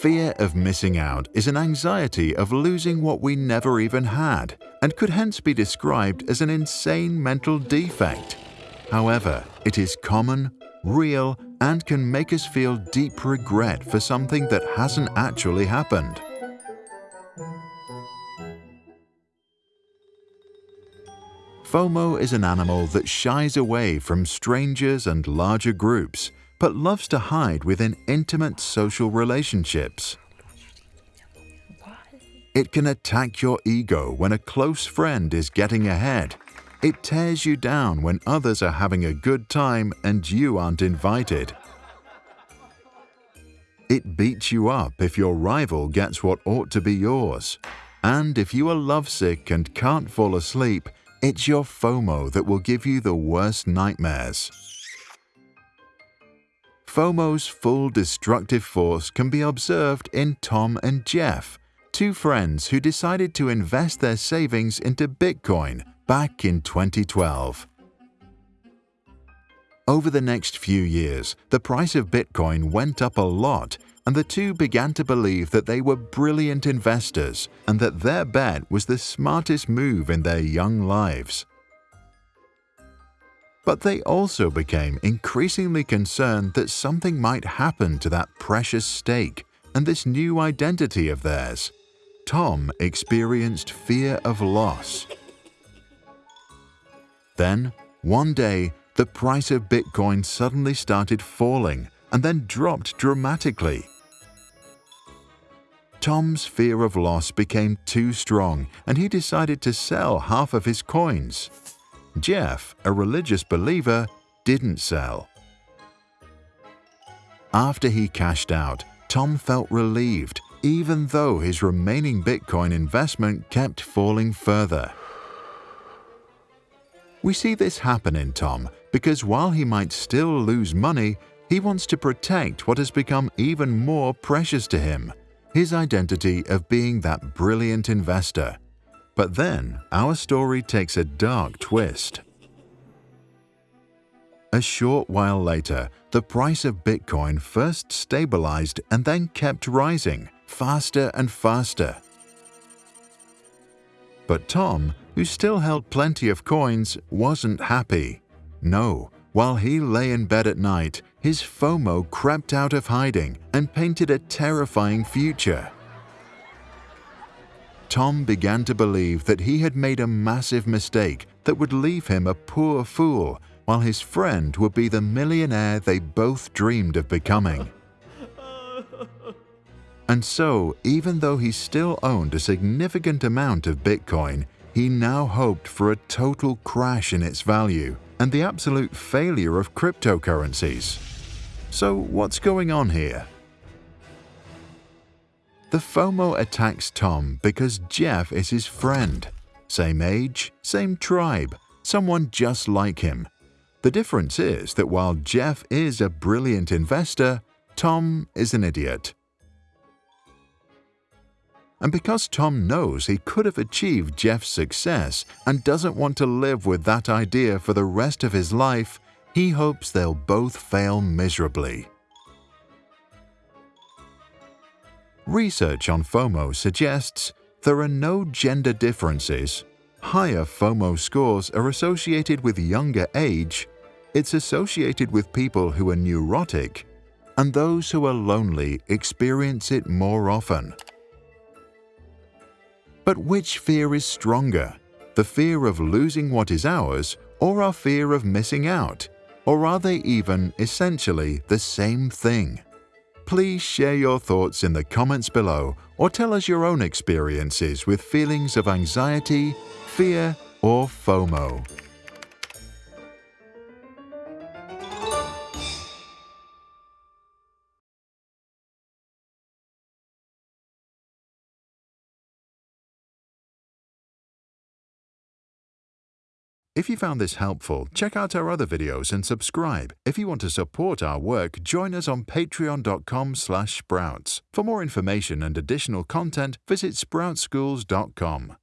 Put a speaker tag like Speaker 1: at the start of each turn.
Speaker 1: Fear of missing out is an anxiety of losing what we never even had and could hence be described as an insane mental defect. However, it is common, real, and can make us feel deep regret for something that hasn't actually happened. FOMO is an animal that shies away from strangers and larger groups but loves to hide within intimate social relationships. It can attack your ego when a close friend is getting ahead. It tears you down when others are having a good time and you aren't invited. It beats you up if your rival gets what ought to be yours. And if you are lovesick and can't fall asleep, it's your FOMO that will give you the worst nightmares. FOMO's full destructive force can be observed in Tom and Jeff, two friends who decided to invest their savings into Bitcoin back in 2012. Over the next few years, the price of Bitcoin went up a lot and the two began to believe that they were brilliant investors and that their bet was the smartest move in their young lives. But they also became increasingly concerned that something might happen to that precious stake and this new identity of theirs. Tom experienced fear of loss. Then, one day, the price of Bitcoin suddenly started falling and then dropped dramatically. Tom's fear of loss became too strong and he decided to sell half of his coins. Jeff, a religious believer, didn't sell. After he cashed out, Tom felt relieved even though his remaining Bitcoin investment kept falling further. We see this happen in Tom because while he might still lose money, he wants to protect what has become even more precious to him, his identity of being that brilliant investor. But then, our story takes a dark twist. A short while later, the price of Bitcoin first stabilized and then kept rising, faster and faster. But Tom, who still held plenty of coins, wasn't happy. No, while he lay in bed at night, his FOMO crept out of hiding and painted a terrifying future. Tom began to believe that he had made a massive mistake that would leave him a poor fool, while his friend would be the millionaire they both dreamed of becoming. And so, even though he still owned a significant amount of Bitcoin, he now hoped for a total crash in its value and the absolute failure of cryptocurrencies. So what's going on here? The FOMO attacks Tom because Jeff is his friend. Same age, same tribe, someone just like him. The difference is that while Jeff is a brilliant investor, Tom is an idiot. And because Tom knows he could have achieved Jeff's success and doesn't want to live with that idea for the rest of his life, he hopes they'll both fail miserably. Research on FOMO suggests there are no gender differences. Higher FOMO scores are associated with younger age, it's associated with people who are neurotic, and those who are lonely experience it more often. But which fear is stronger? The fear of losing what is ours or our fear of missing out? Or are they even, essentially, the same thing? Please share your thoughts in the comments below or tell us your own experiences with feelings of anxiety, fear, or FOMO. If you found this helpful, check out our other videos and subscribe. If you want to support our work, join us on patreon.com sprouts. For more information and additional content, visit sproutsschools.com.